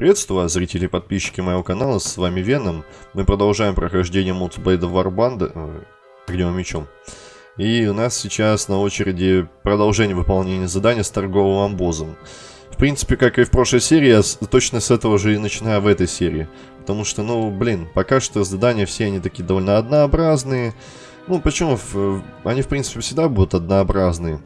Приветствую вас, зрители и подписчики моего канала, с вами Веном. Мы продолжаем прохождение мультиплейда Warband э, огневым мечом. И у нас сейчас на очереди продолжение выполнения задания с торговым амбозом. В принципе, как и в прошлой серии, я точно с этого же и начинаю в этой серии. Потому что, ну, блин, пока что задания все они такие довольно однообразные. Ну, почему? Они, в принципе, всегда будут однообразные.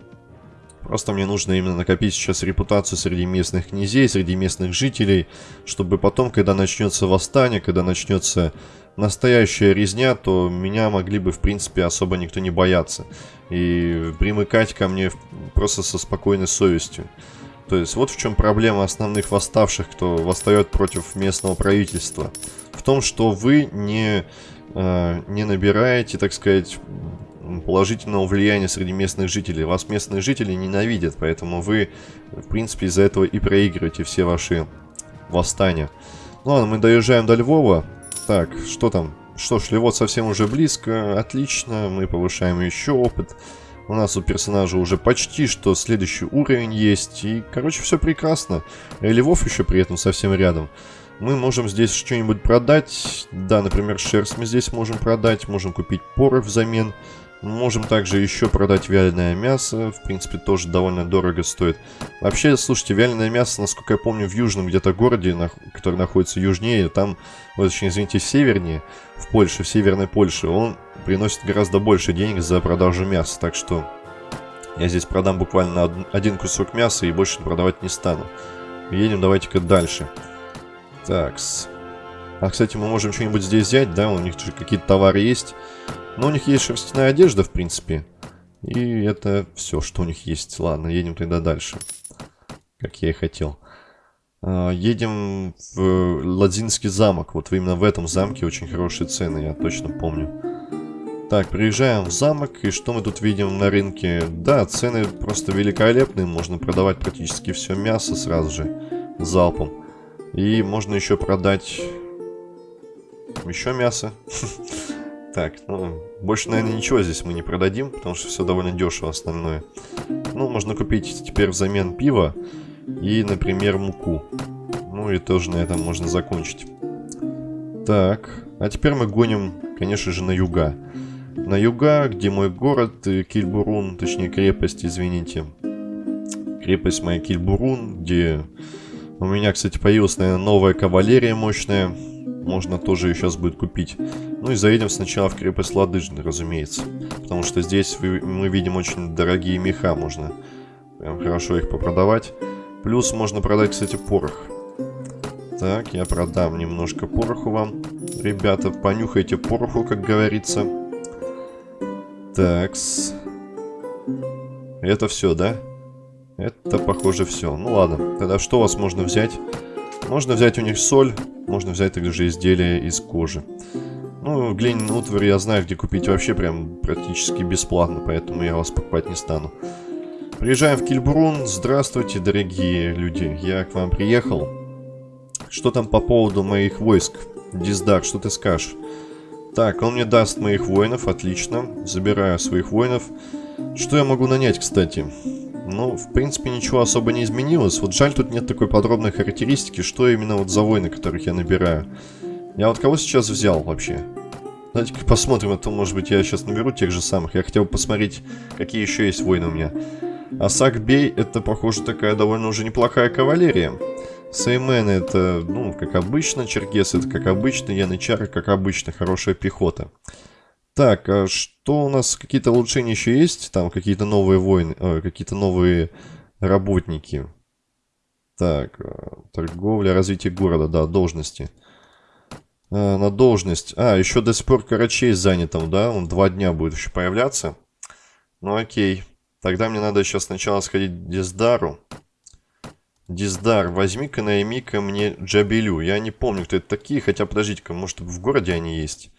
Просто мне нужно именно накопить сейчас репутацию среди местных князей, среди местных жителей, чтобы потом, когда начнется восстание, когда начнется настоящая резня, то меня могли бы, в принципе, особо никто не бояться. И примыкать ко мне просто со спокойной совестью. То есть вот в чем проблема основных восставших, кто восстает против местного правительства. В том, что вы не, э, не набираете, так сказать, положительного влияния среди местных жителей. Вас местные жители ненавидят, поэтому вы, в принципе, из-за этого и проигрываете все ваши восстания. Ну ладно, мы доезжаем до Львова. Так, что там? Что ж, Львов совсем уже близко. Отлично, мы повышаем еще опыт. У нас у персонажа уже почти что следующий уровень есть. И, короче, все прекрасно. И Львов еще при этом совсем рядом. Мы можем здесь что-нибудь продать. Да, например, шерсть мы здесь можем продать. Можем купить поры взамен. Можем также еще продать вяленое мясо. В принципе, тоже довольно дорого стоит. Вообще, слушайте, вяленое мясо, насколько я помню, в южном где-то городе, который находится южнее, там, вот, очень, извините, севернее, в Польше, в северной Польше, он приносит гораздо больше денег за продажу мяса. Так что я здесь продам буквально один кусок мяса и больше продавать не стану. Едем давайте-ка дальше. Такс. А, кстати, мы можем что-нибудь здесь взять, да? У них же какие-то товары есть. Но у них есть шерстяная одежда, в принципе. И это все, что у них есть. Ладно, едем тогда дальше. Как я и хотел. А, едем в Ладзинский замок. Вот именно в этом замке очень хорошие цены, я точно помню. Так, приезжаем в замок, и что мы тут видим на рынке? Да, цены просто великолепные, можно продавать практически все мясо сразу же, залпом. И можно еще продать еще мясо. Так, ну, больше, наверное, ничего здесь мы не продадим, потому что все довольно дешево основное. Ну, можно купить теперь взамен пива и, например, муку. Ну, и тоже на этом можно закончить. Так, а теперь мы гоним, конечно же, на юга. На юга, где мой город, э, Кильбурун, точнее крепость, извините. Крепость моя Кильбурун, где у меня, кстати, появилась, наверное, новая кавалерия мощная. Можно тоже ее сейчас будет купить. Ну и заедем сначала в крепость Ладыжны, разумеется. Потому что здесь мы видим очень дорогие меха. Можно прям хорошо их попродавать. Плюс можно продать, кстати, порох. Так, я продам немножко пороху вам. Ребята, понюхайте пороху, как говорится. Такс. Это все, да? Это, похоже, все. Ну ладно, тогда что у вас можно взять? Можно взять у них соль, можно взять также изделия из кожи. Ну, глиняный утварь я знаю, где купить вообще прям практически бесплатно, поэтому я вас покупать не стану. Приезжаем в Кильбрун. Здравствуйте, дорогие люди. Я к вам приехал. Что там по поводу моих войск? Диздар, что ты скажешь? Так, он мне даст моих воинов, отлично. Забираю своих воинов. Что я могу нанять, кстати? Ну, в принципе, ничего особо не изменилось. Вот жаль, тут нет такой подробной характеристики, что именно вот за воины, которых я набираю. Я вот кого сейчас взял вообще? Давайте-ка посмотрим, а то, может быть, я сейчас наберу тех же самых. Я хотел посмотреть, какие еще есть воины у меня. Асак Бей, это, похоже, такая довольно уже неплохая кавалерия. Сеймены это, ну, как обычно. Черкес это как обычно. Янычары, как обычно, хорошая пехота. Так, а что у нас? Какие-то улучшения еще есть? Там какие-то новые воины, э, какие-то новые работники. Так, э, торговля, развитие города, да, должности. А, на должность. А, еще до сих пор Карачей занятым, да? Он два дня будет еще появляться. Ну окей. Тогда мне надо сейчас сначала сходить к Диздару. Диздар, возьми-ка, найми-ка мне Джабелю. Я не помню, кто это такие, хотя подождите-ка, может в городе они есть.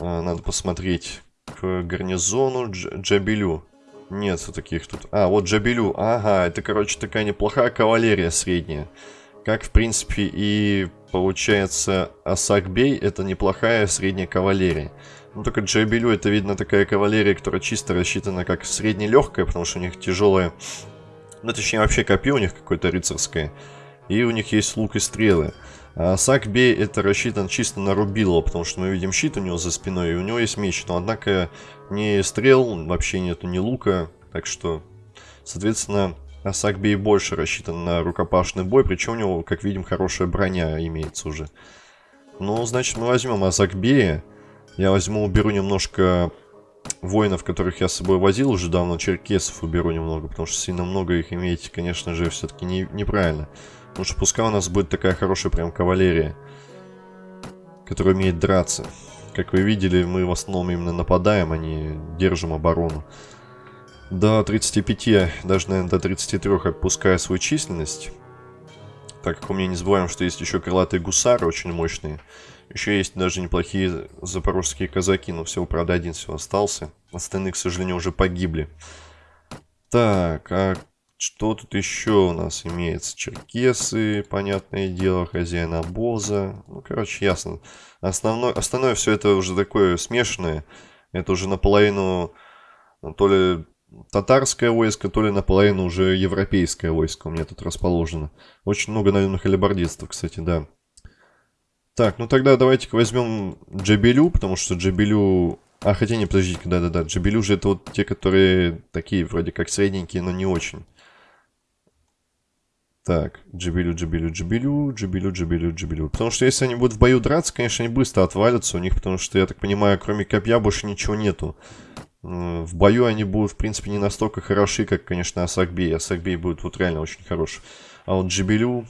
А, надо посмотреть. К гарнизону Дж Джабелю. Нет таких тут. А, вот Джабелю. Ага, это, короче, такая неплохая кавалерия средняя. Как, в принципе, и получается Асакбей это неплохая средняя кавалерия. Ну, только Джабелю это, видно, такая кавалерия, которая чисто рассчитана как среднелегкая, потому что у них тяжелая... Ну, точнее, вообще копье у них какое-то рыцарское. И у них есть лук и стрелы. А это рассчитан чисто на рубило, потому что мы видим щит у него за спиной, и у него есть меч. Но однако ни стрел, вообще нету ни лука, так что, соответственно, Асакбей больше рассчитан на рукопашный бой, причем у него, как видим, хорошая броня имеется уже. Ну, значит, мы возьмем Асакбея. Я возьму, уберу немножко воинов, которых я с собой возил уже давно, черкесов уберу немного, потому что сильно много их иметь, конечно же, все-таки не, неправильно. Потому что пускай у нас будет такая хорошая прям кавалерия, которая умеет драться. Как вы видели, мы в основном именно нападаем, а не держим оборону. До 35, даже, наверное, до 33 отпуская свою численность. Так как у меня не забываем, что есть еще крылатые гусары, очень мощные. Еще есть даже неплохие запорожские казаки, но всего, правда, один всего остался. Остальные, к сожалению, уже погибли. Так, а что тут еще у нас имеется? Черкесы, понятное дело, хозяин обоза. Ну, короче, ясно. Основное, остальное все это уже такое смешанное. Это уже наполовину то ли татарское войско, то ли наполовину уже европейское войско у меня тут расположено. Очень много наемных алибардистов, кстати, да. Так, ну тогда давайте-ка возьмем Джабелю, потому что Джабелю... А, хотя не, подождите, да-да-да, Джабелю же это вот те, которые такие вроде как средненькие, но не очень. Так, Джибилю, Джибилю, Джибилю, Джибилю, Джибилю, Джибилю. Потому что если они будут в бою драться, конечно, они быстро отвалятся у них, потому что, я так понимаю, кроме копья больше ничего нету. В бою они будут, в принципе, не настолько хороши, как, конечно, Асакбей. Асакбей будет вот реально очень хорош. А вот Джибелю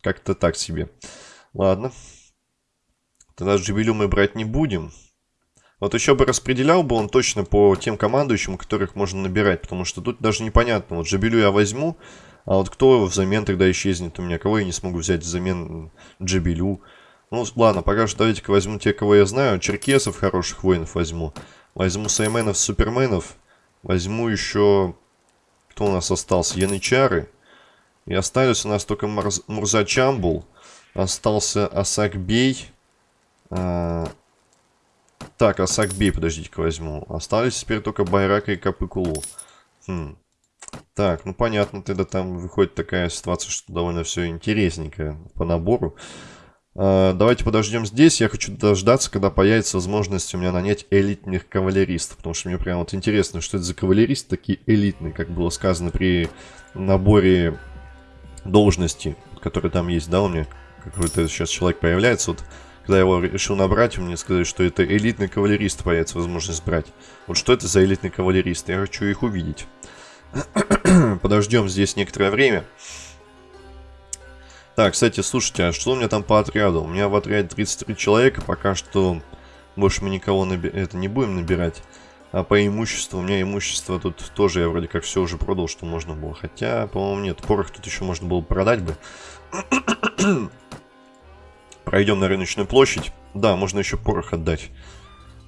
как-то так себе. Ладно. Тогда Джибелю мы брать не будем. Вот еще бы распределял бы он точно по тем командующим, которых можно набирать, потому что тут даже непонятно. Вот Джибелю я возьму, а вот кто взамен тогда исчезнет у меня? Кого я не смогу взять взамен Джибелю? Ну, ладно, пока что давайте-ка возьму те, кого я знаю. Черкесов хороших воинов возьму. Возьму Сайменов, Суперменов. Возьму еще... Кто у нас остался? Янычары. И остались у нас только Мурз... Мурза Чамбул. Остался Асакбей. А... Так, Асакбей, подождите-ка возьму. Остались теперь только Байрака и Капыкулу. Хм. Так, ну понятно, тогда там выходит такая ситуация, что довольно все интересненькое по набору. А, давайте подождем здесь. Я хочу дождаться, когда появится возможность у меня нанять элитных кавалеристов. Потому что мне прям вот интересно, что это за кавалеристы такие элитные, как было сказано при наборе должности, которые там есть, да, у меня какой-то сейчас человек появляется. Вот когда я его решил набрать, мне сказали, что это элитный кавалерист появится возможность брать. Вот что это за элитный кавалерист? Я хочу их увидеть. Подождем здесь некоторое время. Так, кстати, слушайте, а что у меня там по отряду? У меня в отряде 33 человека, пока что больше мы никого наби это не будем набирать. А по имуществу, у меня имущество тут тоже, я вроде как все уже продал, что можно было. Хотя, по-моему, нет, порох тут еще можно было продать бы. Пройдем на рыночную площадь. Да, можно еще порох отдать.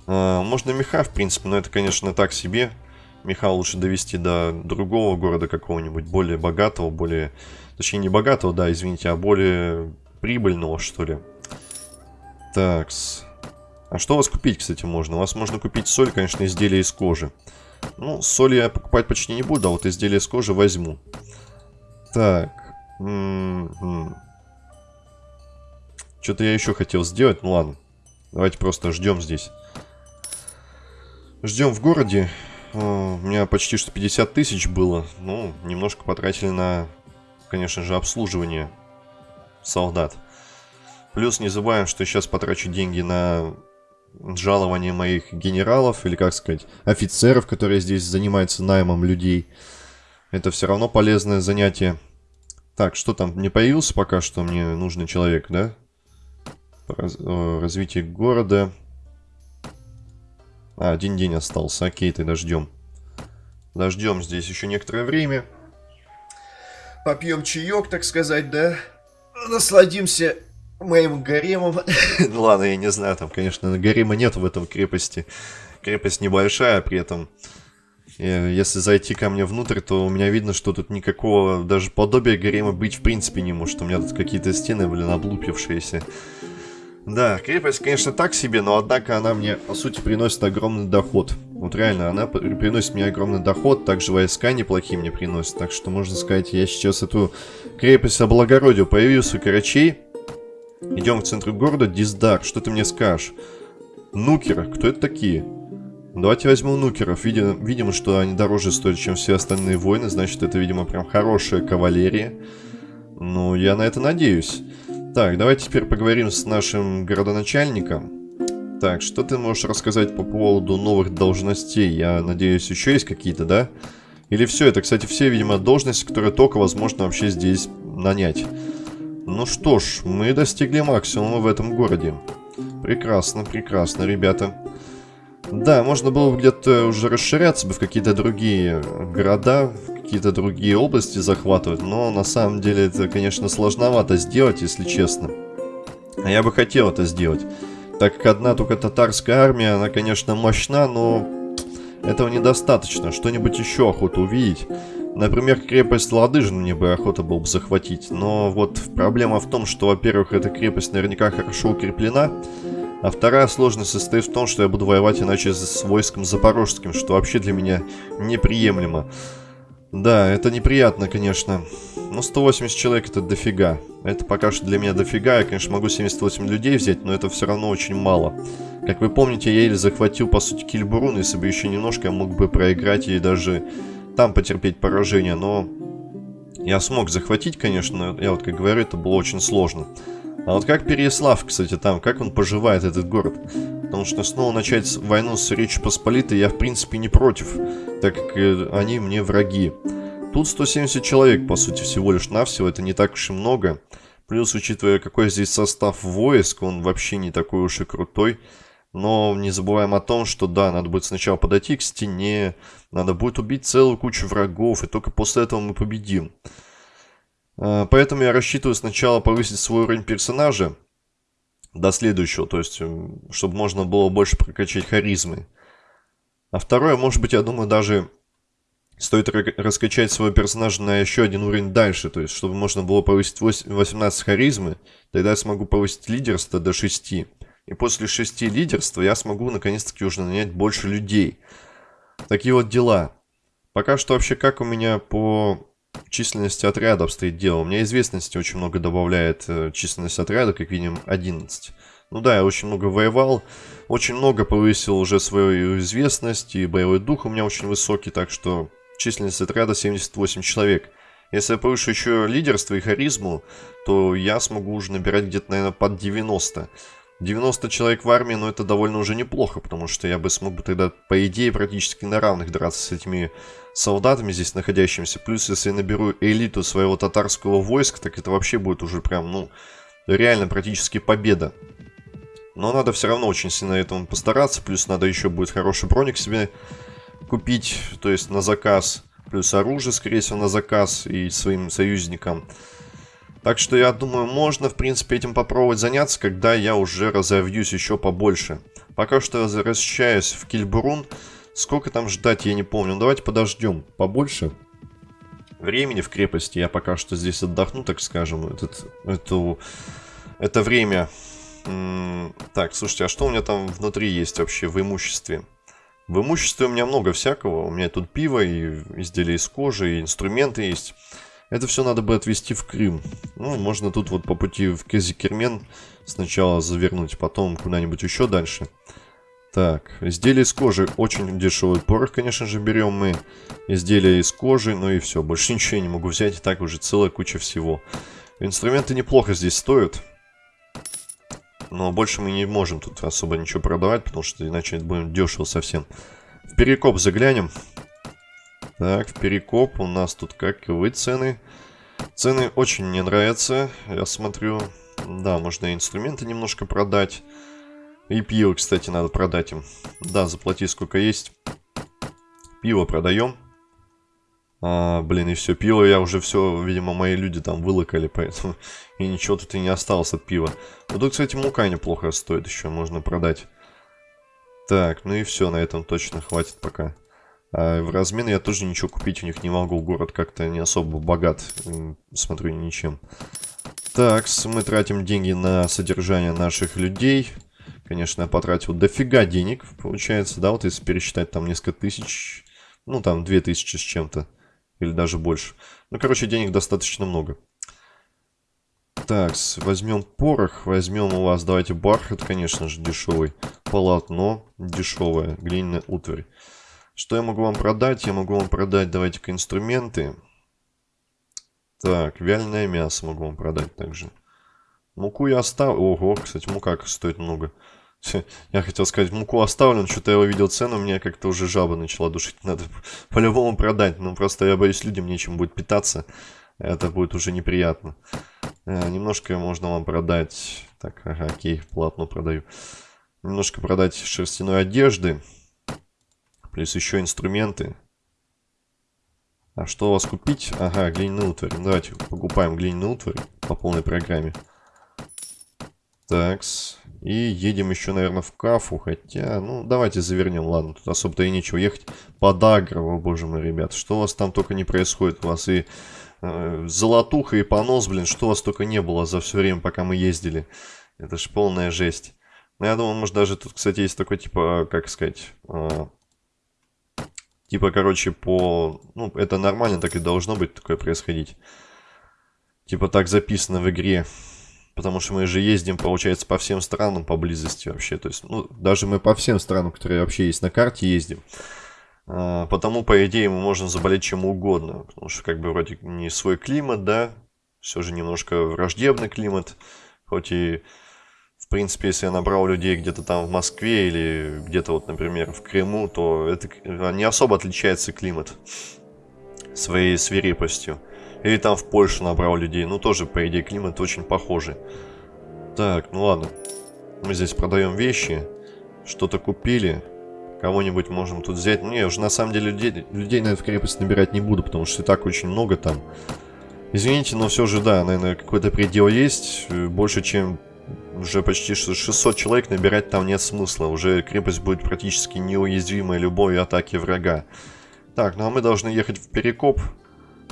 А, можно меха, в принципе, но это, конечно, так себе. Меха лучше довести до другого города какого-нибудь, более богатого, более... Точнее, не богатого, да, извините, а более прибыльного, что ли. Такс. А что у вас купить, кстати, можно? У вас можно купить соль, конечно, изделия из кожи. Ну, соль я покупать почти не буду, а вот изделия из кожи возьму. Так. М-м-м. Что-то я еще хотел сделать, ну ладно. Давайте просто ждем здесь. Ждем в городе. У меня почти что 50 тысяч было. Ну, немножко потратили на, конечно же, обслуживание солдат. Плюс не забываем, что сейчас потрачу деньги на жалование моих генералов, или как сказать, офицеров, которые здесь занимаются наймом людей. Это все равно полезное занятие. Так, что там, не появился пока что мне нужный человек, да? Раз, развитие города. А, один день остался. Окей, тогда ждем. Дождем здесь еще некоторое время. Попьем чаек, так сказать, да? Насладимся моим гаремом. ну ладно, я не знаю, там, конечно, гарема нет в этом крепости. Крепость небольшая, при этом... Э, если зайти ко мне внутрь, то у меня видно, что тут никакого даже подобия гарема быть в принципе не может. У меня тут какие-то стены, блин, облупившиеся. Да, крепость, конечно, так себе, но однако она мне, по сути, приносит огромный доход. Вот реально, она приносит мне огромный доход, также войска неплохие мне приносят. Так что, можно сказать, я сейчас эту крепость облагородил. Появился Карачей. Идем в центр города. Диздар, что ты мне скажешь? Нукеры, кто это такие? Давайте возьму нукеров. Видим, видимо, что они дороже стоят, чем все остальные воины. Значит, это, видимо, прям хорошая кавалерия. Ну, я на это надеюсь. Так, давайте теперь поговорим с нашим городоначальником. Так, что ты можешь рассказать по поводу новых должностей? Я надеюсь, еще есть какие-то, да? Или все? Это, кстати, все, видимо, должности, которые только возможно вообще здесь нанять. Ну что ж, мы достигли максимума в этом городе. Прекрасно, прекрасно, ребята. Да, можно было бы где-то уже расширяться бы в какие-то другие города, в какие-то другие области захватывать, но на самом деле это, конечно, сложновато сделать, если честно. А я бы хотел это сделать, так как одна только татарская армия, она, конечно, мощна, но этого недостаточно. Что-нибудь еще охота увидеть. Например, крепость Ладыжин мне бы охота было бы захватить, но вот проблема в том, что, во-первых, эта крепость наверняка хорошо укреплена, а вторая сложность состоит в том, что я буду воевать иначе с войском запорожским, что вообще для меня неприемлемо. Да, это неприятно, конечно. Но 180 человек это дофига. Это пока что для меня дофига. Я, конечно, могу 78 людей взять, но это все равно очень мало. Как вы помните, я еле захватил, по сути, Кильбурун. Если бы еще немножко, я мог бы проиграть и даже там потерпеть поражение. Но я смог захватить, конечно. Я вот как говорю, это было очень сложно. А вот как Переяслав, кстати, там, как он поживает, этот город? Потому что снова начать войну с Речью Посполитой я, в принципе, не против, так как э, они мне враги. Тут 170 человек, по сути, всего лишь навсего, это не так уж и много. Плюс, учитывая, какой здесь состав войск, он вообще не такой уж и крутой. Но не забываем о том, что да, надо будет сначала подойти к стене, надо будет убить целую кучу врагов, и только после этого мы победим. А, поэтому я рассчитываю сначала повысить свой уровень персонажа до следующего, то есть, чтобы можно было больше прокачать харизмы. А второе, может быть, я думаю, даже стоит раскачать своего персонажа на еще один уровень дальше, то есть, чтобы можно было повысить 18 харизмы, тогда я смогу повысить лидерство до 6. И после 6 лидерства я смогу наконец-таки уже нанять больше людей. Такие вот дела. Пока что вообще как у меня по численности отряда обстоит дело. У меня известности очень много добавляет э, численность отряда, как видим, 11. Ну да, я очень много воевал, очень много повысил уже свою известность, и боевой дух у меня очень высокий, так что численность отряда 78 человек. Если я повышу еще лидерство и харизму, то я смогу уже набирать где-то, наверное, под 90. 90 человек в армии, но это довольно уже неплохо, потому что я бы смог бы тогда, по идее, практически на равных драться с этими солдатами здесь находящимися. Плюс, если я наберу элиту своего татарского войска, так это вообще будет уже прям, ну, реально практически победа. Но надо все равно очень сильно этому постараться. Плюс надо еще будет хороший броник себе купить, то есть на заказ. Плюс оружие, скорее всего, на заказ и своим союзникам. Так что я думаю, можно, в принципе, этим попробовать заняться, когда я уже разовьюсь еще побольше. Пока что возвращаюсь в Кильбурун. Сколько там ждать, я не помню. Ну, давайте подождем побольше времени в крепости. Я пока что здесь отдохну, так скажем. Этот, эту, это время. так, слушайте, а что у меня там внутри есть вообще в имуществе? В имуществе у меня много всякого. У меня тут пиво и изделия из кожи, и инструменты есть. Это все надо бы отвезти в Крым. Ну, можно тут вот по пути в Кезикермен сначала завернуть, потом куда-нибудь еще дальше. Так, изделия из кожи. Очень дешевый порох, конечно же, берем мы. Изделия из кожи, ну и все. Больше ничего я не могу взять, и так уже целая куча всего. Инструменты неплохо здесь стоят. Но больше мы не можем тут особо ничего продавать, потому что иначе это будет дешево совсем. В перекоп заглянем. Так, в Перекоп у нас тут каковы цены? Цены очень мне нравятся, я смотрю. Да, можно инструменты немножко продать. И пиво, кстати, надо продать им. Да, заплати сколько есть. Пиво продаем. А, блин, и все, пиво я уже все, видимо, мои люди там вылокали, поэтому и ничего тут и не осталось от пива. Вот тут, кстати, мука неплохо стоит еще, можно продать. Так, ну и все, на этом точно хватит пока. А в размен я тоже ничего купить у них не могу. Город как-то не особо богат. Смотрю, ничем. Так, мы тратим деньги на содержание наших людей. Конечно, я потратил дофига денег, получается, да, вот если пересчитать там несколько тысяч, ну там две тысячи с чем-то, или даже больше. Ну, короче, денег достаточно много. Так, возьмем порох, возьмем у вас, давайте бархат, конечно же, дешевый, полотно дешевое, глиняная утварь. Что я могу вам продать? Я могу вам продать, давайте-ка, инструменты. Так, вяленое мясо могу вам продать также. Муку я оставлю. Ого, кстати, мука стоит много. Я хотел сказать, муку оставлен, что-то я увидел цену, мне как-то уже жаба начала душить. Надо по-любому продать. Ну, просто я боюсь, людям нечем будет питаться. Это будет уже неприятно. Э, немножко можно вам продать... Так, ага, окей, платно продаю. Немножко продать шерстяной одежды. Плюс еще инструменты. А что у вас купить? Ага, глиняную утварь. Давайте покупаем глиняную утварь по полной программе. Такс. И едем еще, наверное, в Кафу. Хотя, ну, давайте завернем. Ладно, тут особо-то и нечего ехать. Под Агро, боже мой, ребят. Что у вас там только не происходит? У вас и э, золотуха, и понос, блин. Что у вас только не было за все время, пока мы ездили. Это ж полная жесть. Ну, я думаю, может, даже тут, кстати, есть такой, типа, как сказать... Э, типа, короче, по... Ну, это нормально, так и должно быть такое происходить. Типа, так записано в игре. Потому что мы же ездим, получается, по всем странам поблизости вообще. То есть, ну, даже мы по всем странам, которые вообще есть на карте, ездим. А, потому, по идее, мы можем заболеть чем угодно. Потому что, как бы, вроде не свой климат, да. Все же немножко враждебный климат. Хоть и, принципе, если я набрал людей где-то там в Москве или где-то вот, например, в Крыму, то это не особо отличается климат своей свирепостью. Или там в Польшу набрал людей. Ну, тоже, по идее, климат очень похожий. Так, ну ладно. Мы здесь продаем вещи. Что-то купили. Кого-нибудь можем тут взять. Не, уже на самом деле людей, людей на эту крепость набирать не буду, потому что и так очень много там. Извините, но все же, да, наверное, какой-то предел есть. Больше, чем уже почти 600 человек набирать там нет смысла. Уже крепость будет практически неуязвимой любой атаке врага. Так, ну а мы должны ехать в Перекоп.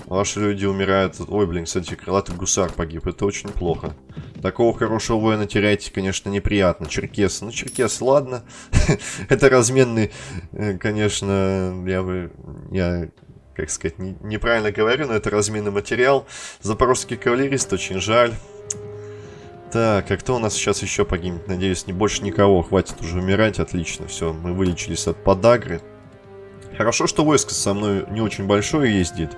Ваши люди умирают. Ой, блин, кстати, крылатый гусар погиб. Это очень плохо. Такого хорошего воина терять, конечно, неприятно. Черкес. Ну, черкес, ладно. Это разменный, э, конечно, я бы... Я, как сказать, не, неправильно говорю, но это разменный материал. Запорожский кавалерист, очень жаль. Так, а кто у нас сейчас еще погибнет? Надеюсь, не больше никого. Хватит уже умирать. Отлично, все, мы вылечились от подагры. Хорошо, что войско со мной не очень большое ездит.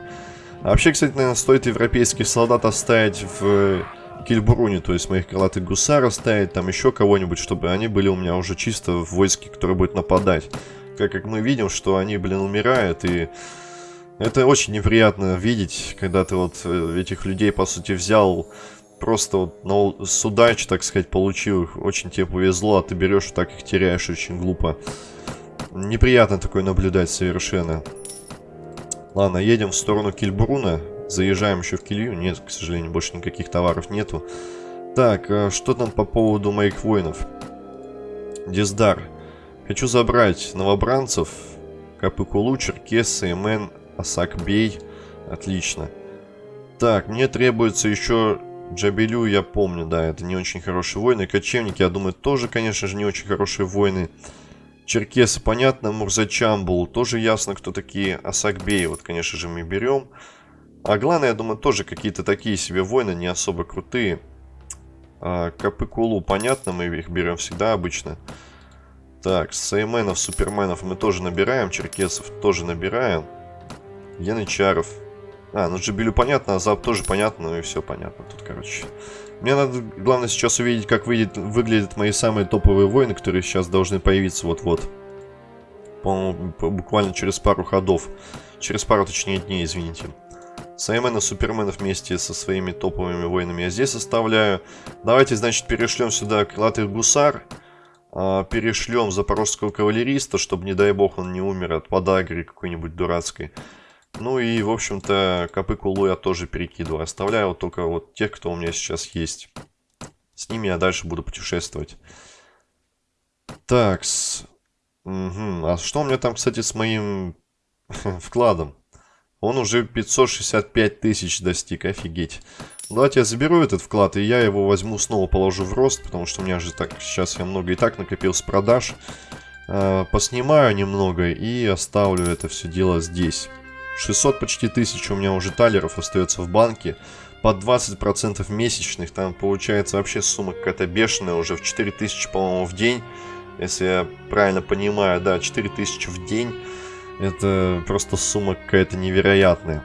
А вообще, кстати, наверное, стоит европейских солдат оставить в Кильбруне, то есть моих крылатых гусар оставить, там еще кого-нибудь, чтобы они были у меня уже чисто в войске, которое будет нападать. Так как мы видим, что они, блин, умирают, и это очень неприятно видеть, когда ты вот э, этих людей, по сути, взял, просто вот на судач, так сказать, получил их, очень тебе повезло, а ты берешь, так их теряешь, очень глупо. Неприятно такое наблюдать совершенно. Ладно, едем в сторону Кильбруна. Заезжаем еще в Килью. Нет, к сожалению, больше никаких товаров нету. Так, а что там по поводу моих воинов? Диздар. Хочу забрать новобранцев. Капыкулу, Черкесы, Эмен, Асакбей. Отлично. Так, мне требуется еще Джабелю, я помню, да, это не очень хорошие воины. Кочевники, я думаю, тоже, конечно же, не очень хорошие воины. Черкесы, понятно. Мурзачамбул, тоже ясно, кто такие. Асакбей, вот, конечно же, мы берем. А главное, я думаю, тоже какие-то такие себе воины, не особо крутые. А, Капыкулу, понятно, мы их берем всегда обычно. Так, Сайменов, Суперменов мы тоже набираем. Черкесов тоже набираем. Янычаров. А, ну Джибелю понятно, а Зап тоже понятно, ну и все понятно тут, короче. Мне надо, главное, сейчас увидеть, как выйдет, выглядят мои самые топовые воины, которые сейчас должны появиться вот-вот. По-моему, буквально через пару ходов. Через пару, точнее, дней, извините. Саймена, Супермена вместе со своими топовыми воинами я здесь оставляю. Давайте, значит, перешлем сюда крылатых гусар. А, перешлем запорожского кавалериста, чтобы, не дай бог, он не умер от подагры какой-нибудь дурацкой. Ну и, в общем-то, копы кулу я тоже перекидываю. Оставляю вот только вот тех, кто у меня сейчас есть. С ними я дальше буду путешествовать. Такс. Угу. А что у меня там, кстати, с моим вкладом? Он уже 565 тысяч достиг, офигеть. Давайте я заберу этот вклад, и я его возьму снова положу в рост, потому что у меня же так сейчас я много и так накопил с продаж. Э, поснимаю немного и оставлю это все дело здесь. 600 почти тысяч у меня уже талеров остается в банке. По 20% месячных, там получается вообще сумма какая-то бешеная, уже в 4000, по-моему, в день. Если я правильно понимаю, да, 4000 в день. Это просто сумма какая-то невероятная.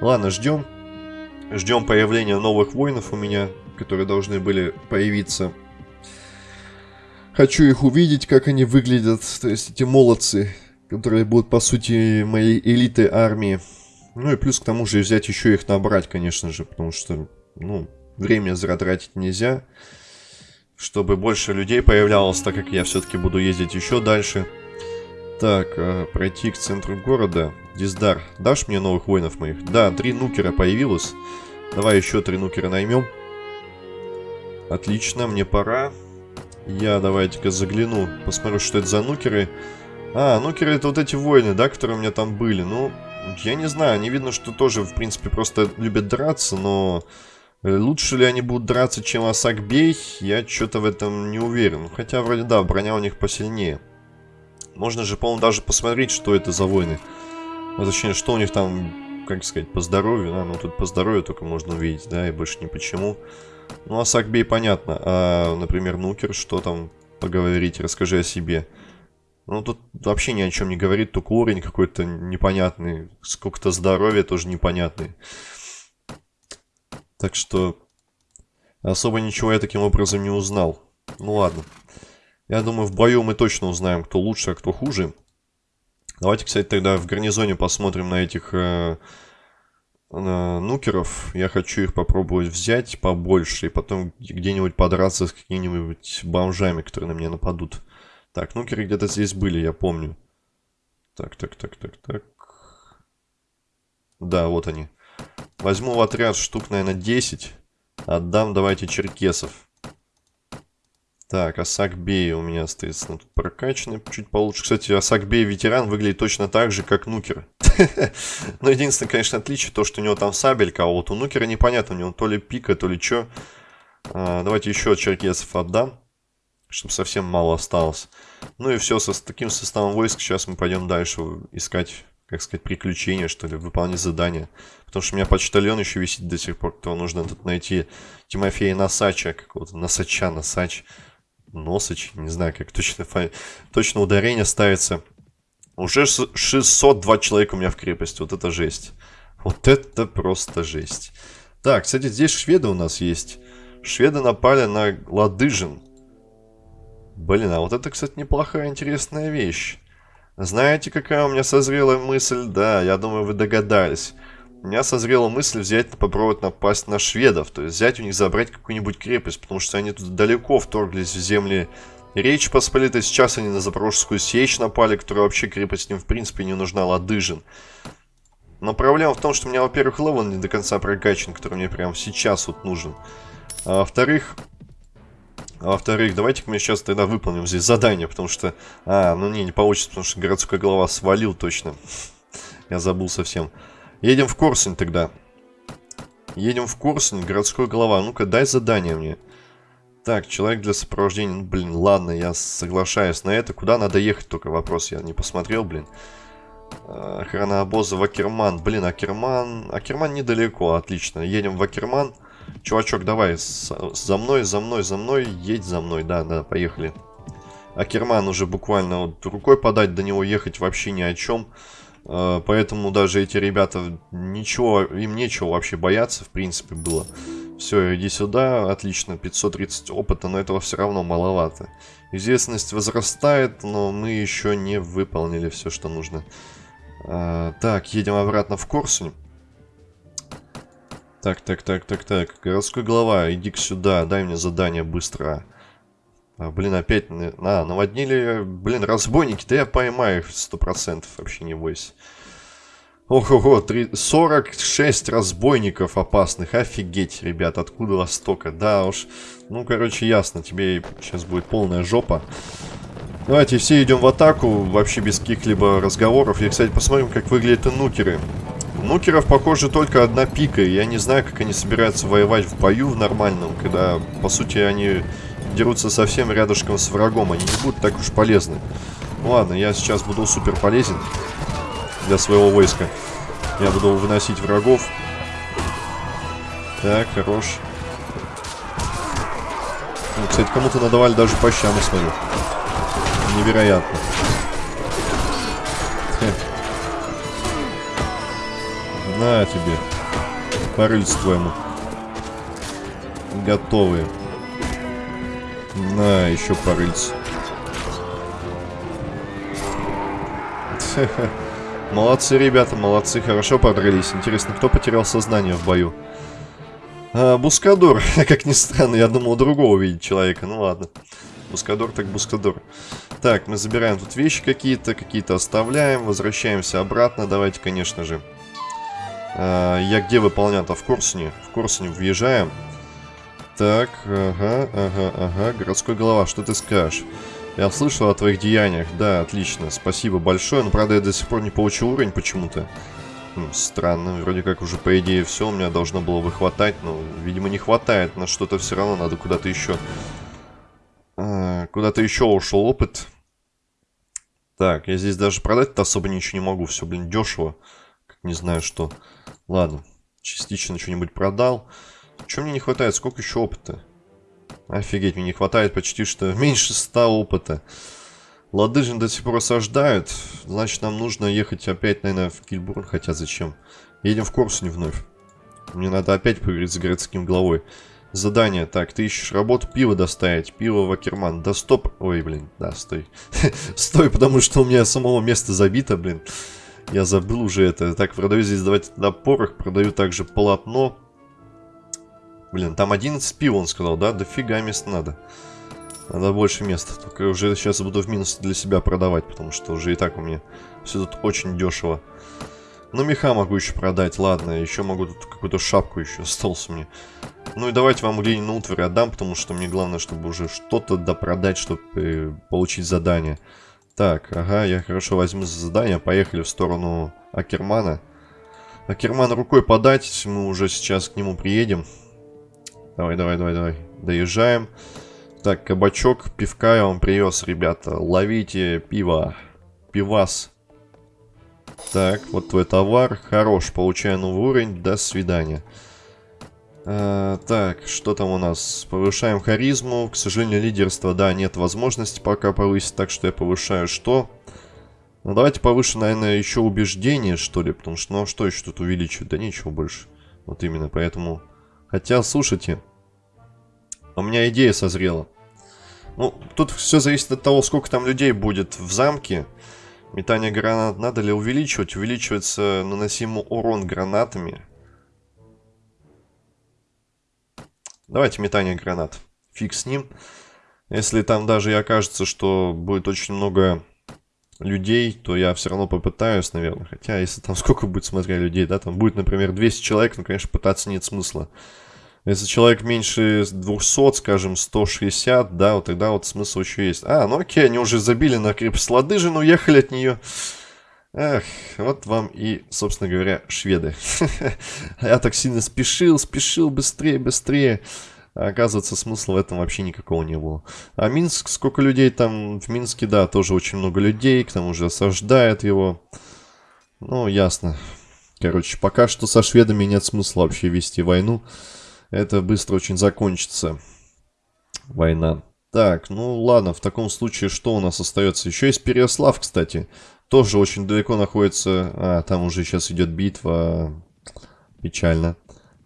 Ладно, ждем. Ждем появления новых воинов у меня, которые должны были появиться. Хочу их увидеть, как они выглядят. То есть эти молодцы, которые будут, по сути, моей элитой армии. Ну и плюс к тому же взять еще их набрать, конечно же, потому что, ну, время зря тратить нельзя. Чтобы больше людей появлялось, так как я все-таки буду ездить еще дальше. Так, э, пройти к центру города. Диздар, дашь мне новых воинов моих? Да, три нукера появилось. Давай еще три нукера наймем. Отлично, мне пора. Я давайте-ка загляну, посмотрю, что это за нукеры. А, нукеры это вот эти воины, да, которые у меня там были. Ну, я не знаю, не видно, что тоже, в принципе, просто любят драться, но... Э, лучше ли они будут драться, чем Асакбей, я что-то в этом не уверен. Хотя, вроде да, броня у них посильнее. Можно же, по-моему, даже посмотреть, что это за войны. Ну, точнее, что у них там, как сказать, по здоровью. Да? Ну, тут по здоровью только можно увидеть, да, и больше ни почему. Ну, а Сакбей понятно. А, например, Нукер, что там поговорить, расскажи о себе. Ну, тут вообще ни о чем не говорит, только уровень какой-то непонятный. Сколько-то здоровья тоже непонятный. Так что особо ничего я таким образом не узнал. Ну ладно. Я думаю, в бою мы точно узнаем, кто лучше, а кто хуже. Давайте, кстати, тогда в гарнизоне посмотрим на этих э, э, нукеров. Я хочу их попробовать взять побольше и потом где-нибудь подраться с какими-нибудь бомжами, которые на меня нападут. Так, нукеры где-то здесь были, я помню. Так, так, так, так, так. Да, вот они. Возьму в отряд штук, наверное, 10. Отдам, давайте, черкесов. Так, Асакбей у меня, соответственно, тут прокачанный чуть получше. Кстати, Асакбей ветеран выглядит точно так же, как Нукер. Но единственное, конечно, отличие то, что у него там сабелька, а вот у Нукера непонятно, у него то ли пика, то ли что. А, давайте еще черкесов отдам, чтобы совсем мало осталось. Ну и все, с таким составом войск сейчас мы пойдем дальше искать, как сказать, приключения, что ли, выполнять задания. Потому что у меня почтальон еще висит до сих пор, то нужно тут найти Тимофея Насача, какого-то Насача, Насач. Носыч, не знаю, как точно, точно ударение ставится. Уже 602 человека у меня в крепости, вот это жесть. Вот это просто жесть. Так, кстати, здесь шведы у нас есть. Шведы напали на Ладыжин. Блин, а вот это, кстати, неплохая, интересная вещь. Знаете, какая у меня созрела мысль? Да, я думаю, вы догадались у меня созрела мысль взять, попробовать напасть на шведов. То есть взять у них, забрать какую-нибудь крепость, потому что они тут далеко вторглись в земли Речь Посполитой. Сейчас они на Запорожскую сечь напали, которая вообще крепость им в принципе не нужна, Ладыжин. Но проблема в том, что у меня, во-первых, level не до конца прокачан, который мне прямо сейчас вот нужен. А во-вторых, а во-вторых, давайте-ка мы сейчас тогда выполним здесь задание, потому что... А, ну не, не получится, потому что городской голова свалил точно. Я забыл совсем. Едем в Корсунь тогда. Едем в Корсунь, городской голова. Ну-ка, дай задание мне. Так, человек для сопровождения. Ну, блин, ладно, я соглашаюсь на это. Куда надо ехать, только вопрос. Я не посмотрел, блин. А, охрана обоза в Акерман. Блин, Акерман... Акерман недалеко, отлично. Едем в Акерман. Чувачок, давай, за мной, за мной, за мной. Едь за мной, да, да, поехали. Акерман уже буквально вот рукой подать, до него ехать вообще ни о чем. А, поэтому даже эти ребята, ничего, им нечего вообще бояться, в принципе, было. Все, иди сюда, отлично, 530 опыта, но этого все равно маловато. Известность возрастает, но мы еще не выполнили все, что нужно. А, так, едем обратно в Корсунь. Так, так, так, так, так. Городской глава, иди сюда, дай мне задание быстро. А, блин, опять... А, наводнили... Блин, разбойники, да я поймаю их сто процентов, вообще не бойся. Ого-го, 46 разбойников опасных. Офигеть, ребят, откуда вас столько? Да уж, ну, короче, ясно, тебе сейчас будет полная жопа. Давайте все идем в атаку, вообще без каких-либо разговоров. И, кстати, посмотрим, как выглядят нукеры. Нукеров, похоже, только одна пика. Я не знаю, как они собираются воевать в бою в нормальном, когда, по сути, они дерутся совсем рядышком с врагом. Они не будут так уж полезны. Ладно, я сейчас буду супер полезен для своего войска. Я буду выносить врагов. Так, хорош. Ну, кстати, кому-то надавали даже по щам, смотрю. Невероятно. На тебе. По твоему. Готовые. На, еще по Молодцы, ребята, молодцы, хорошо подрались. Интересно, кто потерял сознание в бою? А, Бускадор, как ни странно, я думал другого видеть человека, ну ладно. Бускадор так Бускадор. Так, мы забираем тут вещи какие-то, какие-то оставляем, возвращаемся обратно, давайте, конечно же. А, я где выполнял-то? В Корсуне. В Корсуне въезжаем. Так, ага, ага, ага, городской голова, что ты скажешь? Я слышал о твоих деяниях, да, отлично, спасибо большое, но правда я до сих пор не получил уровень почему-то. Странно, вроде как уже по идее все у меня должно было бы хватать, но, видимо, не хватает, на что-то все равно надо куда-то еще... А, куда-то еще ушел опыт. Так, я здесь даже продать-то особо ничего не могу, все, блин, дешево. Как не знаю что. Ладно, частично что-нибудь продал. Чего мне не хватает? Сколько еще опыта? Офигеть, мне не хватает почти что меньше 100 опыта. Ладыжин до сих пор осаждают. Значит, нам нужно ехать опять, наверное, в Кильбурн. Хотя зачем? Едем в Корсуне вновь. Мне надо опять поговорить с городским главой. Задание. Так, ты ищешь работу, пиво доставить. Пиво в Акерман. Да стоп. Ой, блин, да, стой. стой, потому что у меня самого места забито, блин. Я забыл уже это. Так, продаю здесь, давайте на порох. Продаю также полотно. Блин, там 11 пива, он сказал, да? Дофига мест надо. Надо больше места. Только уже сейчас буду в минус для себя продавать, потому что уже и так у меня все тут очень дешево. Ну, меха могу еще продать, ладно. Еще могу тут какую-то шапку еще осталось мне. Ну и давайте вам Ленину утварь отдам, потому что мне главное, чтобы уже что-то допродать, чтобы э, получить задание. Так, ага, я хорошо возьму за задание. Поехали в сторону Акермана. Акерман рукой подать, мы уже сейчас к нему приедем. Давай, давай, давай, давай. Доезжаем. Так, кабачок, пивка я вам привез, ребята. Ловите пиво. Пивас. Так, вот твой товар. Хорош, получаю новый уровень. До свидания. А, так, что там у нас? Повышаем харизму. К сожалению, лидерство, да, нет возможности пока повысить, так что я повышаю что? Ну, давайте повышу, наверное, еще убеждение, что ли, потому что, ну, а что еще тут увеличивать? Да ничего больше. Вот именно, поэтому... Хотя, слушайте, у меня идея созрела. Ну, тут все зависит от того, сколько там людей будет в замке. Метание гранат надо ли увеличивать? Увеличивается наносимый урон гранатами. Давайте метание гранат. Фиг с ним. Если там даже и окажется, что будет очень много людей, то я все равно попытаюсь, наверное. Хотя, если там сколько будет, смотря людей, да, там будет, например, 200 человек, ну, конечно, пытаться нет смысла. Если человек меньше 200, скажем, 160, да, вот тогда вот смысл еще есть. А, ну окей, они уже забили на крепость Ладыжин, уехали от нее. Эх, вот вам и, собственно говоря, шведы. Я так сильно спешил, спешил, быстрее, быстрее. Оказывается, смысла в этом вообще никакого не было. А Минск, сколько людей там в Минске, да, тоже очень много людей, к тому же осаждают его. Ну, ясно. Короче, пока что со шведами нет смысла вообще вести войну это быстро очень закончится. Война. Так, ну ладно, в таком случае что у нас остается? Еще есть Переослав, кстати. Тоже очень далеко находится. А, там уже сейчас идет битва. Печально.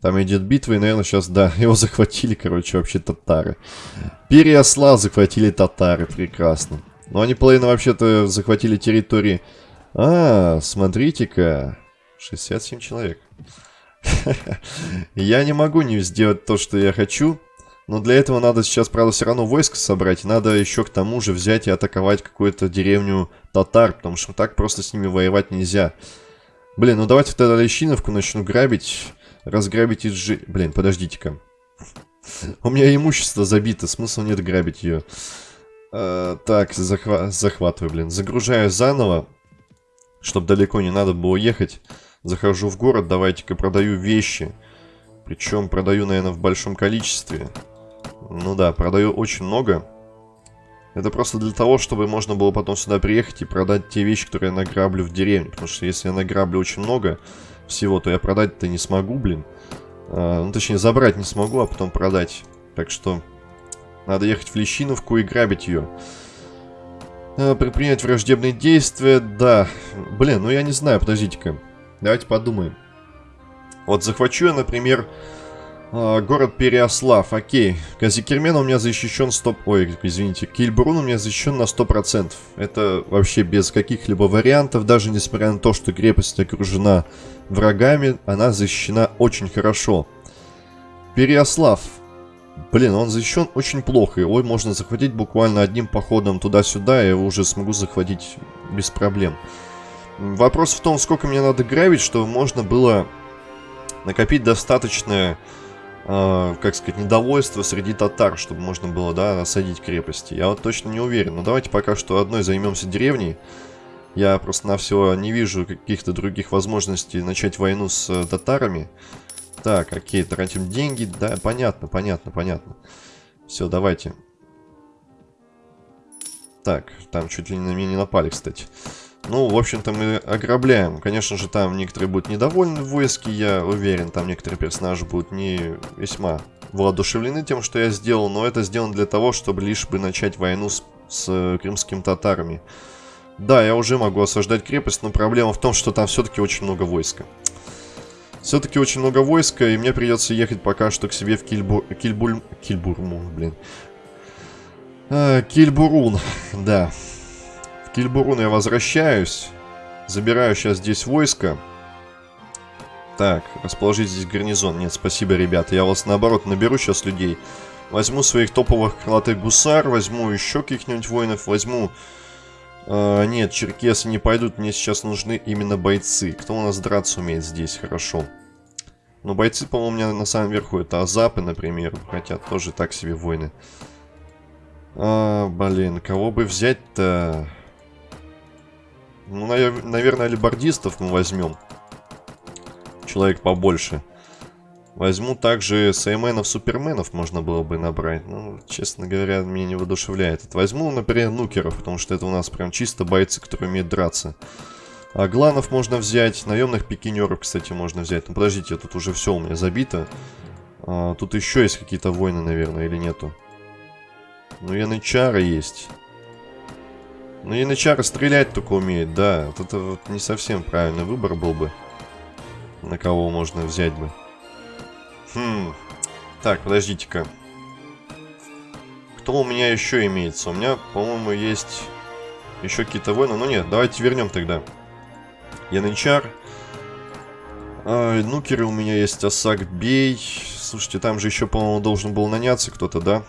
Там идет битва, и, наверное, сейчас, да, его захватили, короче, вообще татары. Переослав захватили татары, прекрасно. Но они половину вообще-то захватили территории... А, смотрите-ка. 67 человек. Я не могу не сделать то, что я хочу. Но для этого надо сейчас, правда, все равно войско собрать. Надо еще к тому же взять и атаковать какую-то деревню татар. Потому что так просто с ними воевать нельзя. Блин, ну давайте тогда Лещиновку начну грабить. Разграбить и сжи... Блин, подождите-ка. У меня имущество забито, смысла нет грабить ее. А, так, захва захватываю, блин. Загружаю заново, чтобы далеко не надо было ехать. захожу в город, давайте-ка продаю вещи. Причем продаю, наверное, в большом количестве. Ну да, продаю очень много. Это просто для того, чтобы можно было потом сюда приехать и продать те вещи, которые я награблю в деревне. Потому что если я награблю очень много всего, то я продать-то не смогу, блин. А, ну, точнее, забрать не смогу, а потом продать. Так что надо ехать в Лещиновку и грабить ее. А, предпринять враждебные действия, да. Блин, ну я не знаю, подождите-ка. Давайте подумаем. Вот захвачу я, например, а, город Переослав, окей. Казикермен у меня защищен 100... Ой, извините, Кильбрун у меня защищен на 100%. Это вообще без каких-либо вариантов, даже несмотря на то, что крепость окружена врагами, она защищена очень хорошо. Переослав. Блин, он защищен очень плохо. Его можно захватить буквально одним походом туда-сюда, я его уже смогу захватить без проблем. Вопрос в том, сколько мне надо грабить, чтобы можно было накопить достаточное э, как сказать, недовольство среди татар, чтобы можно было, да, осадить крепости. Я вот точно не уверен. Но давайте пока что одной займемся деревней. Я просто на все не вижу каких-то других возможностей начать войну с э, татарами. Так, окей, тратим деньги. Да, понятно, понятно, понятно. Все, давайте. Так, там чуть ли на меня не напали, кстати. Ну, в общем-то, мы ограбляем. Конечно же, там некоторые будут недовольны в войске, я уверен. Там некоторые персонажи будут не весьма воодушевлены тем, что я сделал. Но это сделано для того, чтобы лишь бы начать войну с, с э, крымскими татарами. Да, я уже могу осаждать крепость, но проблема в том, что там все-таки очень много войска. Все-таки очень много войска, и мне придется ехать пока что к себе в Кильбу... Кильбуль... Кильбурму, блин. А, Кильбурун, да. Кильбурун я возвращаюсь. Забираю сейчас здесь войско. Так, расположить здесь гарнизон. Нет, спасибо, ребята. Я вас, наоборот, наберу сейчас людей. Возьму своих топовых крылатых гусар, возьму еще каких-нибудь воинов, возьму... Э, нет, черкесы не пойдут, мне сейчас нужны именно бойцы. Кто у нас драться умеет здесь? Хорошо. Но бойцы, по-моему, у меня на самом верху это азапы, например. Хотя тоже так себе воины. А, блин, кого бы взять-то... Ну, наверное, либордистов мы возьмем. Человек побольше. Возьму также сейменов, суперменов можно было бы набрать. Ну, честно говоря, меня не воодушевляет. Возьму, например, нукеров, потому что это у нас прям чисто бойцы, которые умеют драться. А гланов можно взять, наемных пикинеров, кстати, можно взять. Ну, подождите, тут уже все у меня забито. А, тут еще есть какие-то войны, наверное, или нету? Ну, янычары есть. Ну, Янычар стрелять только умеет, да. Вот это вот не совсем правильный выбор был бы. На кого можно взять бы. Хм. Так, подождите-ка. Кто у меня еще имеется? У меня, по-моему, есть еще какие-то войны. Ну нет, давайте вернем тогда. Янычар. А, нукеры у меня есть. Осак Бей. Слушайте, там же еще, по-моему, должен был наняться кто-то, да?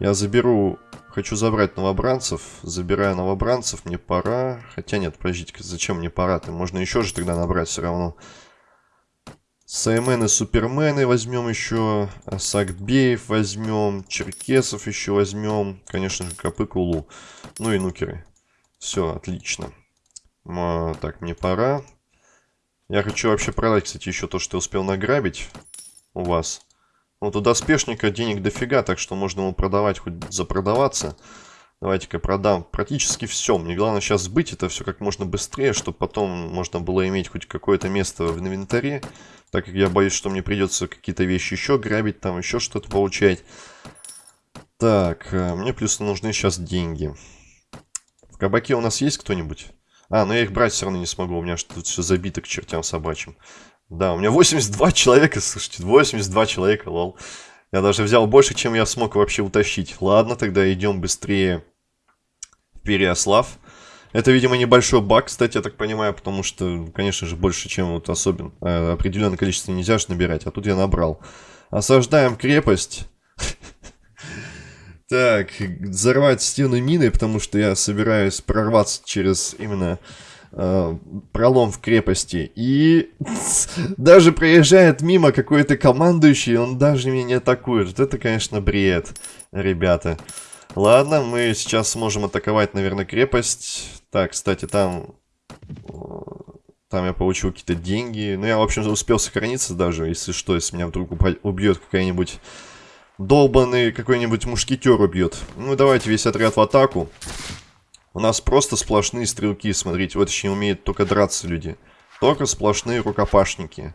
Я заберу Хочу забрать новобранцев. Забираю новобранцев, мне пора. Хотя нет, подождите, зачем мне пора-то? Можно еще же тогда набрать все равно. Саймены, супермены возьмем еще. Сакбеев возьмем. Черкесов еще возьмем. Конечно же, Капыкулу. Ну и нукеры. Все, отлично. А, так, мне пора. Я хочу вообще продать, кстати, еще то, что я успел награбить у вас. Вот у доспешника денег дофига, так что можно ему продавать, хоть запродаваться. Давайте-ка продам практически все. Мне главное сейчас сбыть это все как можно быстрее, чтобы потом можно было иметь хоть какое-то место в инвентаре. Так как я боюсь, что мне придется какие-то вещи еще грабить, там еще что-то получать. Так, э, мне плюс нужны сейчас деньги. В кабаке у нас есть кто-нибудь? А, но я их брать все равно не смогу, у меня тут все забито к чертям собачьим. Да, у меня 82 человека, слушайте, 82 человека, лол. Я даже взял больше, чем я смог вообще утащить. Ладно, тогда идем быстрее в Переослав. Это, видимо, небольшой баг, кстати, я так понимаю, потому что, конечно же, больше, чем вот особенно э, определенное количество нельзя же набирать, а тут я набрал. Осаждаем крепость. Так, взорвать стены миной, потому что я собираюсь прорваться через именно пролом в крепости. И даже проезжает мимо какой-то командующий, он даже меня не атакует. Это, конечно, бред, ребята. Ладно, мы сейчас сможем атаковать, наверное, крепость. Так, кстати, там... Там я получил какие-то деньги. Ну, я, в общем, успел сохраниться даже, если что, если меня вдруг убьет какая-нибудь долбанный какой-нибудь мушкетер убьет. Ну, давайте весь отряд в атаку. У нас просто сплошные стрелки, смотрите. Вот еще умеют только драться люди. Только сплошные рукопашники.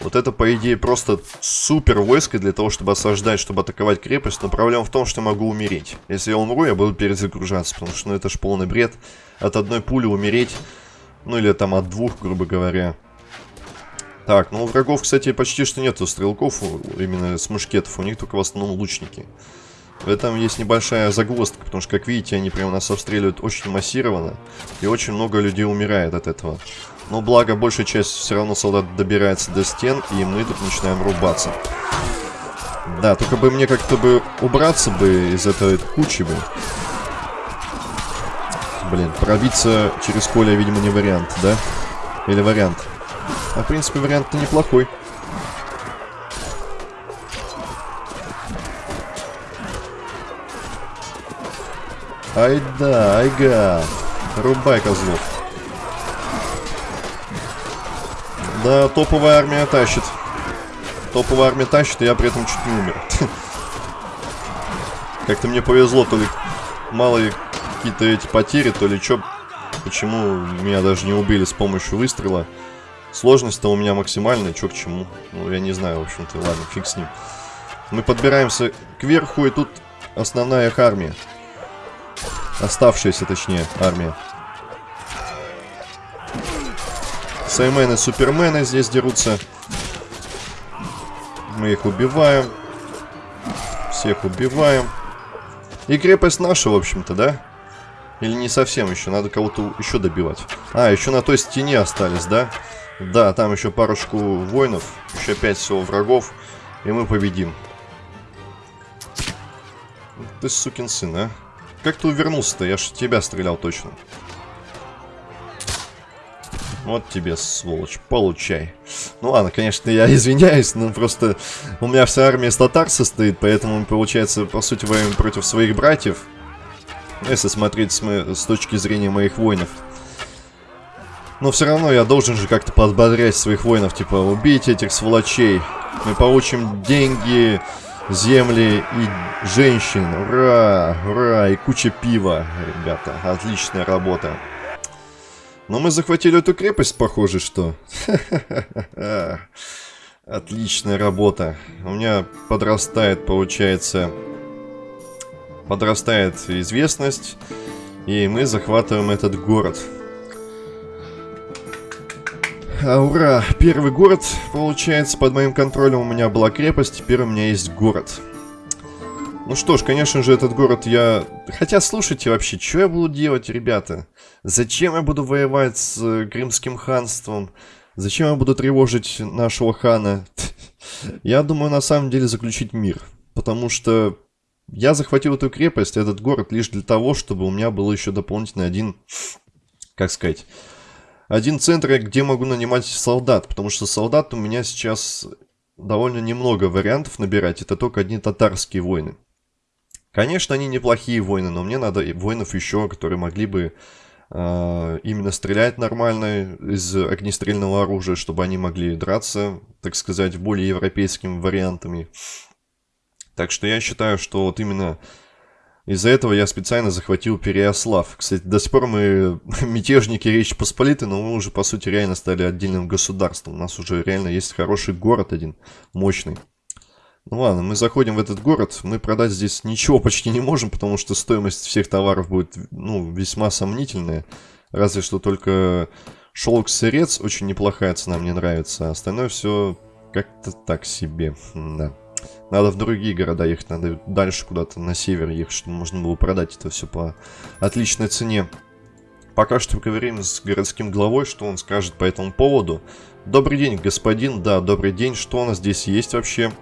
Вот это, по идее, просто супер войско для того, чтобы осаждать, чтобы атаковать крепость. Но проблема в том, что я могу умереть. Если я умру, я буду перезагружаться, потому что ну, это ж полный бред. От одной пули умереть, ну или там от двух, грубо говоря. Так, ну у врагов, кстати, почти что нету стрелков, именно с мушкетов. У них только в основном лучники. В этом есть небольшая загвоздка, потому что, как видите, они прямо нас обстреливают очень массированно. И очень много людей умирает от этого. Но благо, большая часть все равно солдат добирается до стен, и мы тут начинаем рубаться. Да, только бы мне как-то бы убраться бы из этой кучи бы. Блин, пробиться через поле, видимо, не вариант, да? Или вариант? А, в принципе, вариант-то неплохой. Ай да, айга. Рубай козлов. Да, топовая армия тащит. Топовая армия тащит, и я при этом чуть не умер. Как-то мне повезло, то ли малые какие-то эти потери, то ли что. Почему меня даже не убили с помощью выстрела. Сложность-то у меня максимальная, что к чему. Ну, я не знаю, в общем-то, ладно, фиг с ним. Мы подбираемся кверху, и тут основная их армия. Оставшаяся, точнее, армия. Саймены, супермены здесь дерутся. Мы их убиваем. Всех убиваем. И крепость наша, в общем-то, да? Или не совсем еще? Надо кого-то еще добивать. А, еще на той стене остались, да? Да, там еще парочку воинов. Еще пять всего врагов. И мы победим. Ты сукин сын, а? Как ты увернулся-то? Я ж тебя стрелял точно. Вот тебе, сволочь, получай. Ну ладно, конечно, я извиняюсь, но просто у меня вся армия из татар состоит, поэтому, получается, по сути, воюем против своих братьев. Если смотреть с, с точки зрения моих воинов. Но все равно я должен же как-то подбодрять своих воинов, типа, убейте этих сволочей. Мы получим деньги, земли и женщин. Ура! Ура! И куча пива, ребята. Отличная работа. Но мы захватили эту крепость, похоже, что. Отличная работа. У меня подрастает, получается, подрастает известность. И мы захватываем этот город. А, ура! Первый город, получается, под моим контролем у меня была крепость, теперь у меня есть город. Ну что ж, конечно же, этот город я... Хотя, слушайте вообще, что я буду делать, ребята? Зачем я буду воевать с э, Крымским ханством? Зачем я буду тревожить нашего хана? Я думаю, на самом деле, заключить мир. Потому что я захватил эту крепость, этот город, лишь для того, чтобы у меня был еще дополнительный один, как сказать, один центр, где могу нанимать солдат, потому что солдат у меня сейчас довольно немного вариантов набирать, это только одни татарские войны. Конечно, они неплохие войны, но мне надо воинов еще, которые могли бы э, именно стрелять нормально из огнестрельного оружия, чтобы они могли драться, так сказать, более европейскими вариантами. Так что я считаю, что вот именно из-за этого я специально захватил Переослав. Кстати, до сих пор мы мятежники Речи Посполитой, но мы уже, по сути, реально стали отдельным государством. У нас уже реально есть хороший город один, мощный. Ну ладно, мы заходим в этот город, мы продать здесь ничего почти не можем, потому что стоимость всех товаров будет, ну, весьма сомнительная. Разве что только шелк-сырец, очень неплохая цена, мне нравится, а остальное все как-то так себе, да. Надо в другие города ехать, надо дальше куда-то на север ехать, чтобы можно было продать это все по отличной цене. Пока что поговорим с городским главой, что он скажет по этому поводу. Добрый день, господин. Да, добрый день. Что у нас здесь есть вообще?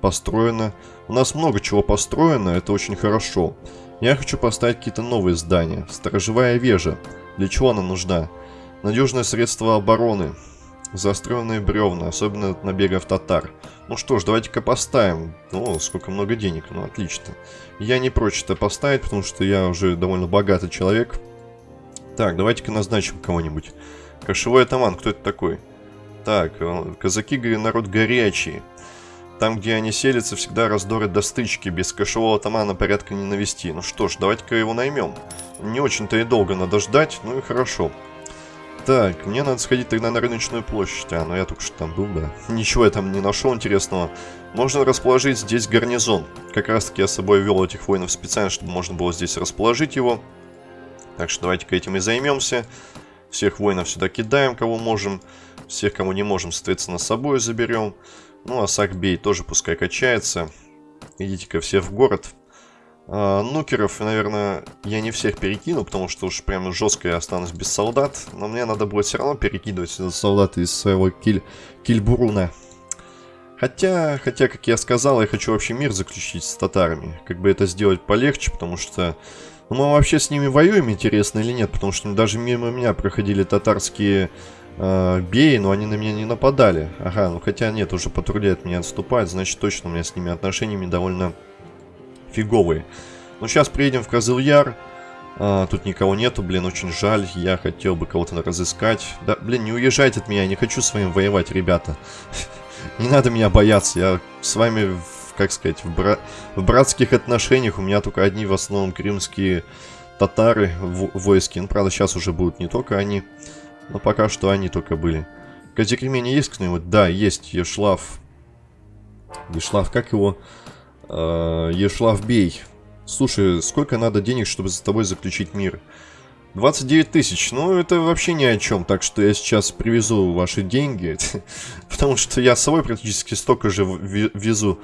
Построено. У нас много чего построено, это очень хорошо. Я хочу поставить какие-то новые здания. Сторожевая вежа. Для чего она нужна? Надежное средство обороны. Заостренные бревна, особенно от набегов татар. Ну что ж, давайте-ка поставим. О, сколько много денег, ну отлично. Я не прочь это поставить, потому что я уже довольно богатый человек. Так, давайте-ка назначим кого-нибудь. Кошевой атаман, кто это такой? Так, э, казаки, народ горячий. Там, где они селятся, всегда раздоры до стычки. Без кошевого атамана порядка не навести. Ну что ж, давайте-ка его наймем. Не очень-то и долго надо ждать, ну и хорошо. Так, мне надо сходить тогда на рыночную площадь. А, ну я только что там был, да. Ничего я там не нашел интересного. Можно расположить здесь гарнизон. Как раз таки я с собой вел этих воинов специально, чтобы можно было здесь расположить его. Так что давайте-ка этим и займемся. Всех воинов сюда кидаем, кого можем. Всех, кому не можем, соответственно, с собой заберем. Ну, а Сакбей тоже пускай качается. Идите-ка все в город. А, нукеров, наверное, я не всех перекину, потому что уж прям жестко я останусь без солдат. Но мне надо будет все равно перекидывать солдат из своего киль... кильбуруна. Хотя, хотя, как я сказал, я хочу вообще мир заключить с татарами. Как бы это сделать полегче, потому что... Ну, мы вообще с ними воюем, интересно или нет, потому что даже мимо меня проходили татарские э, беи, но они на меня не нападали. Ага, ну хотя нет, уже патрулят меня отступать, значит точно у меня с ними отношениями довольно фиговые. Ну, сейчас приедем в Козыл-Яр. А, тут никого нету, блин, очень жаль. Я хотел бы кого-то разыскать. Да, блин, не уезжайте от меня, я не хочу с вами воевать, ребята. Не надо меня бояться, я с вами, как сказать, в, бра в братских отношениях. У меня только одни в основном крымские татары в войске. Ну, правда, сейчас уже будут не только они, но пока что они только были. В Казикремене есть кто-нибудь? Да, есть, Ешлав. Ешлав, как его? Э, Ешлав Бей. Слушай, сколько надо денег, чтобы за тобой заключить мир? 29 тысяч, ну это вообще ни о чем, так что я сейчас привезу ваши деньги, потому что я с собой практически столько же везу.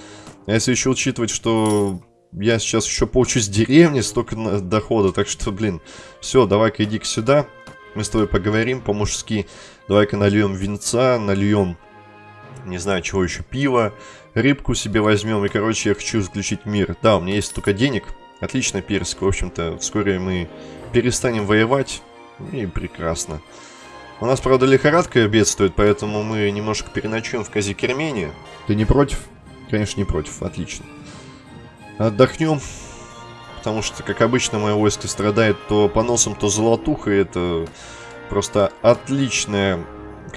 А если еще учитывать, что я сейчас еще получу с деревни столько дохода, так что, блин, все, давай-ка иди-ка сюда, мы с тобой поговорим по-мужски, давай-ка нальем винца, нальем, не знаю, чего еще, пива, рыбку себе возьмем, и, короче, я хочу заключить мир. Да, у меня есть только денег, отлично, персик, в общем-то, вскоре мы перестанем воевать, и прекрасно. У нас, правда, лихорадка бедствует, поэтому мы немножко переночуем в Казикермене. Ты не против? Конечно, не против, отлично. Отдохнем, потому что, как обычно, мое войско страдает то поносом, то золотухой. Это просто отличное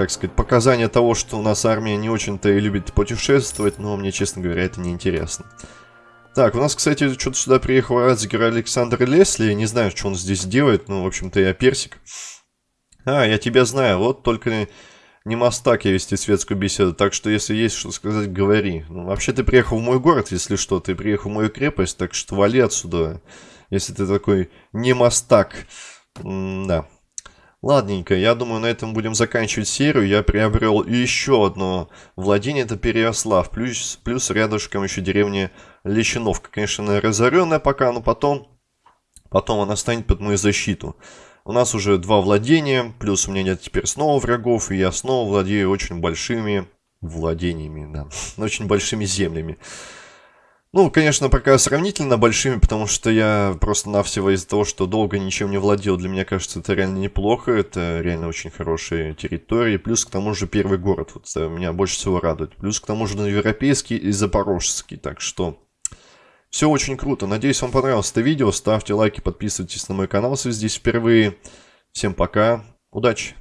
как сказать, показание того, что у нас армия не очень-то и любит путешествовать, но мне, честно говоря, это не интересно. Так, у нас, кстати, что-то сюда приехал Радзигер Александр Лесли, не знаю, что он здесь делает, но, в общем-то, я персик. А, я тебя знаю, вот только не мастак я вести светскую беседу, так что если есть что сказать, говори. Ну, вообще ты приехал в мой город, если что, ты приехал в мою крепость, так что вали отсюда, если ты такой не мастак. М да. Ладненько, я думаю, на этом будем заканчивать серию. Я приобрел еще одно владение, это Переослав. Плюс, плюс рядышком еще деревня Лещиновка. Конечно, разоренная пока, но потом, потом она станет под мою защиту. У нас уже два владения, плюс у меня нет теперь снова врагов, и я снова владею очень большими владениями, да, очень большими землями. Ну, конечно, пока сравнительно большими, потому что я просто-навсего из-за того, что долго ничем не владел, для меня кажется, это реально неплохо, это реально очень хорошие территории, плюс к тому же первый город, вот э, меня больше всего радует, плюс к тому же ну, европейский и запорожский, так что все очень круто, надеюсь вам понравилось это видео, ставьте лайки, подписывайтесь на мой канал, если здесь впервые, всем пока, удачи!